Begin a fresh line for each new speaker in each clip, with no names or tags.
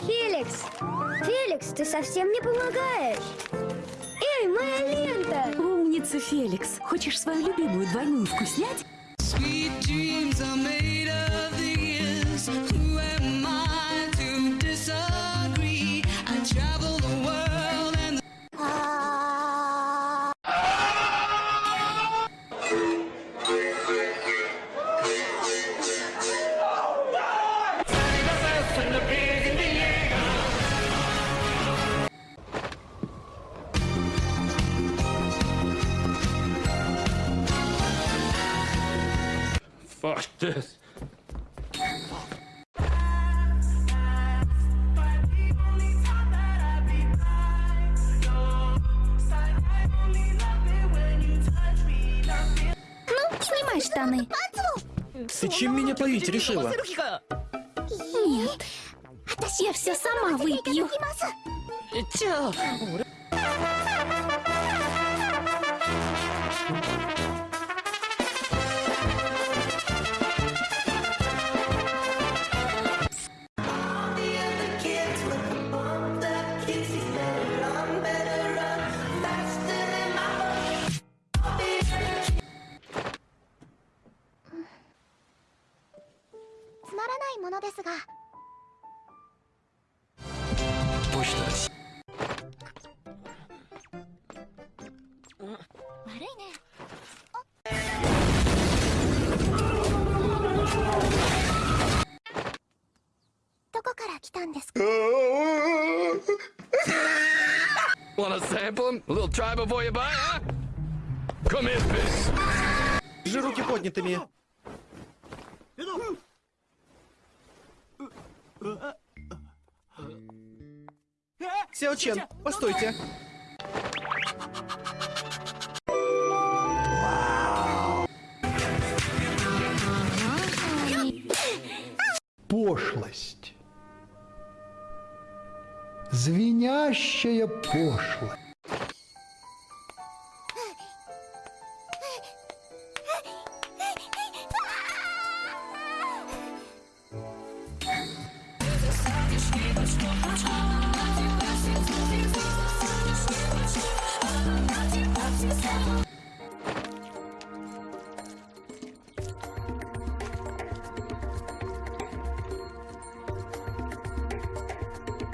Феликс! Феликс, ты совсем не помогаешь. Эй, моя лента!
Умница, Феликс. Хочешь свою любимую двойную вкуснять?
Sweet dreams are made of these Who
Fuck this.
Ну, снимай штаны.
Ты чем меня поить решила?
Нет. Я все сама выпью.「
らないものですが
Почта.
悪いねどこから来たんですか
Wanna sample him? A little try before you buy, huh? Come here, bitch.
Держи руки поднятыми. Сяо Чен, постойте.
пошлость. Звенящая пошлость.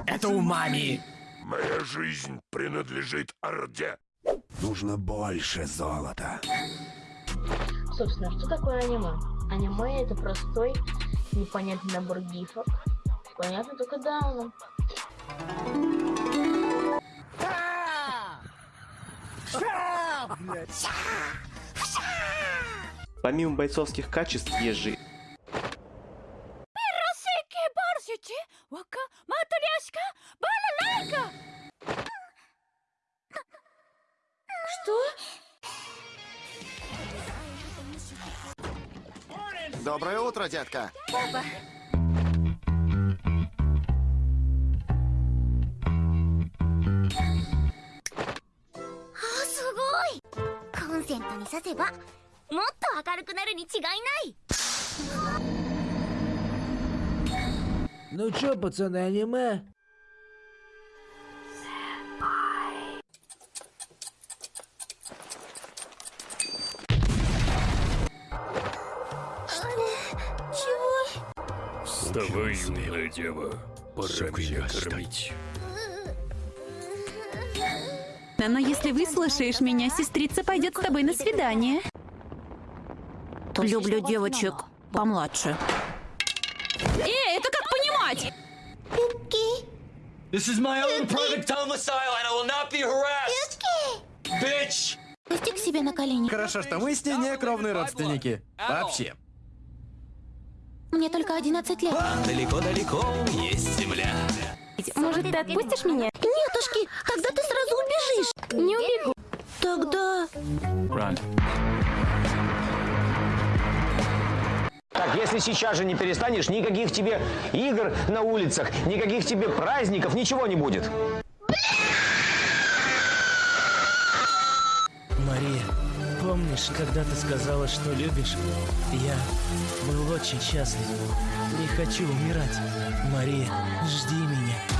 Это у мами.
Моя жизнь принадлежит Орде.
Нужно больше золота.
Собственно, что такое аниме? Аниме это простой, непонятный набор гифок. Понятно только Дауну.
Помимо бойцовских качеств же
Что?
Доброе утро, детка.
Папа.
コンセントに挿せばもっと明るくなるに違いない
Ну чё, пацаны, аниме?
Вставай, юная дева. Пора меня кормить.
Но если выслушаешь меня, сестрица пойдет с тобой на свидание.
Люблю девочек помладше.
Эй, это как понимать?
This is my own private domicile and I will not be harassed. Bitch!
Пусти к себе на колени.
Хорошо, что мы с ней не кровные родственники. Вообще.
Мне только 11 лет.
Далеко-далеко есть земля.
Может, ты отпустишь меня?
Нетушки, тогда ты сразу.
Не убегу.
Тогда...
Так, если сейчас же не перестанешь, никаких тебе игр на улицах, никаких тебе праздников, ничего не будет.
Мария, помнишь, когда ты сказала, что любишь? Я был очень счастлив. Не хочу умирать. Мария, жди меня.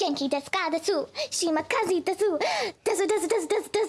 元気ですかです。島風で
す。ですですですですです。